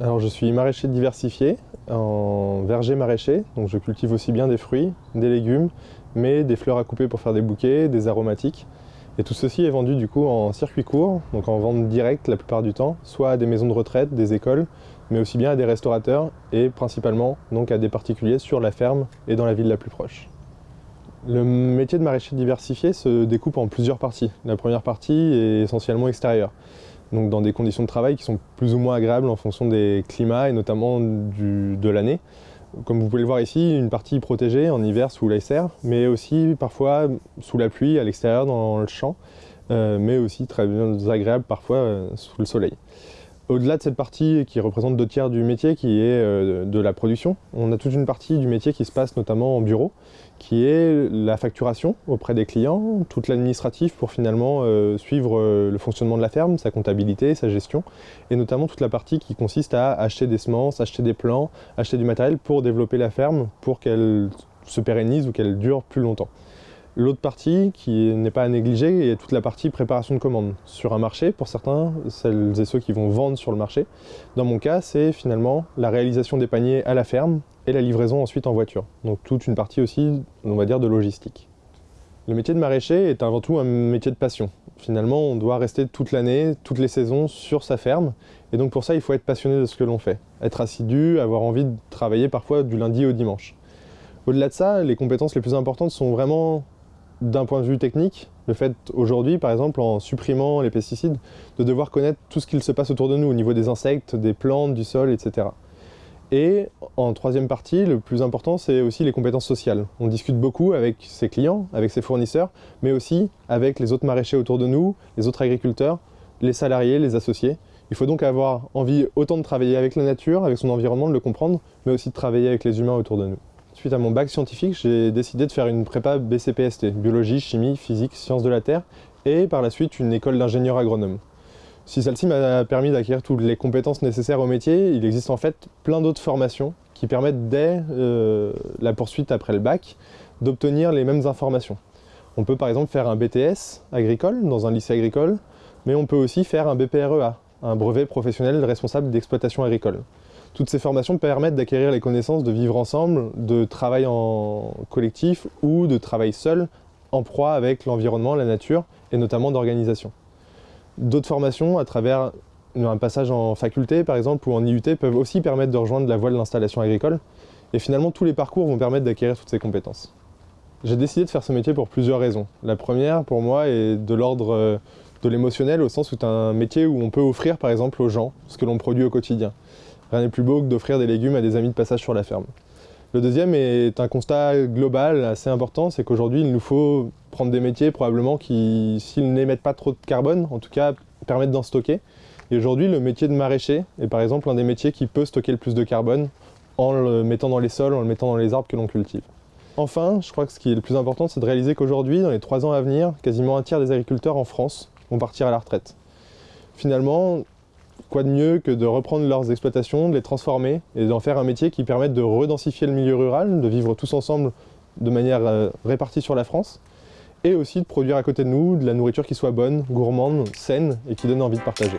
Alors je suis maraîcher diversifié en verger maraîcher, donc je cultive aussi bien des fruits, des légumes, mais des fleurs à couper pour faire des bouquets, des aromatiques. Et tout ceci est vendu du coup en circuit court, donc en vente directe la plupart du temps, soit à des maisons de retraite, des écoles, mais aussi bien à des restaurateurs et principalement donc à des particuliers sur la ferme et dans la ville la plus proche. Le métier de maraîcher diversifié se découpe en plusieurs parties. La première partie est essentiellement extérieure donc dans des conditions de travail qui sont plus ou moins agréables en fonction des climats et notamment de l'année. Comme vous pouvez le voir ici, une partie protégée en hiver sous la serre, mais aussi parfois sous la pluie à l'extérieur dans le champ, euh, mais aussi très agréable parfois euh, sous le soleil. Au-delà de cette partie qui représente deux tiers du métier, qui est euh, de la production, on a toute une partie du métier qui se passe notamment en bureau, qui est la facturation auprès des clients, toute l'administratif pour finalement euh, suivre euh, le fonctionnement de la ferme, sa comptabilité, sa gestion, et notamment toute la partie qui consiste à acheter des semences, acheter des plants, acheter du matériel pour développer la ferme, pour qu'elle se pérennise ou qu'elle dure plus longtemps. L'autre partie qui n'est pas à négliger est toute la partie préparation de commandes sur un marché pour certains, celles et ceux qui vont vendre sur le marché. Dans mon cas, c'est finalement la réalisation des paniers à la ferme et la livraison ensuite en voiture. Donc toute une partie aussi, on va dire, de logistique. Le métier de maraîcher est avant tout un métier de passion. Finalement, on doit rester toute l'année, toutes les saisons sur sa ferme. Et donc pour ça, il faut être passionné de ce que l'on fait. Être assidu, avoir envie de travailler parfois du lundi au dimanche. Au-delà de ça, les compétences les plus importantes sont vraiment d'un point de vue technique, le fait aujourd'hui, par exemple, en supprimant les pesticides, de devoir connaître tout ce qu'il se passe autour de nous, au niveau des insectes, des plantes, du sol, etc. Et en troisième partie, le plus important, c'est aussi les compétences sociales. On discute beaucoup avec ses clients, avec ses fournisseurs, mais aussi avec les autres maraîchers autour de nous, les autres agriculteurs, les salariés, les associés. Il faut donc avoir envie autant de travailler avec la nature, avec son environnement, de le comprendre, mais aussi de travailler avec les humains autour de nous. Suite à mon bac scientifique, j'ai décidé de faire une prépa BCPST, biologie, chimie, physique, sciences de la terre, et par la suite une école d'ingénieur agronome. Si celle-ci m'a permis d'acquérir toutes les compétences nécessaires au métier, il existe en fait plein d'autres formations qui permettent dès euh, la poursuite après le bac d'obtenir les mêmes informations. On peut par exemple faire un BTS agricole dans un lycée agricole, mais on peut aussi faire un BPREA, un brevet professionnel responsable d'exploitation agricole. Toutes ces formations permettent d'acquérir les connaissances de vivre ensemble, de travail en collectif ou de travail seul en proie avec l'environnement, la nature et notamment d'organisation. D'autres formations à travers un passage en faculté par exemple ou en IUT peuvent aussi permettre de rejoindre la voie de l'installation agricole et finalement tous les parcours vont permettre d'acquérir toutes ces compétences. J'ai décidé de faire ce métier pour plusieurs raisons. La première pour moi est de l'ordre euh, de l'émotionnel au sens où c'est un métier où on peut offrir par exemple aux gens ce que l'on produit au quotidien. Rien n'est plus beau que d'offrir des légumes à des amis de passage sur la ferme. Le deuxième est un constat global assez important, c'est qu'aujourd'hui il nous faut prendre des métiers probablement qui, s'ils n'émettent pas trop de carbone, en tout cas permettent d'en stocker. Et aujourd'hui le métier de maraîcher est par exemple un des métiers qui peut stocker le plus de carbone en le mettant dans les sols, en le mettant dans les arbres que l'on cultive. Enfin, je crois que ce qui est le plus important, c'est de réaliser qu'aujourd'hui, dans les trois ans à venir, quasiment un tiers des agriculteurs en France vont partir à la retraite. Finalement, quoi de mieux que de reprendre leurs exploitations, de les transformer et d'en faire un métier qui permette de redensifier le milieu rural, de vivre tous ensemble de manière euh, répartie sur la France et aussi de produire à côté de nous de la nourriture qui soit bonne, gourmande, saine et qui donne envie de partager.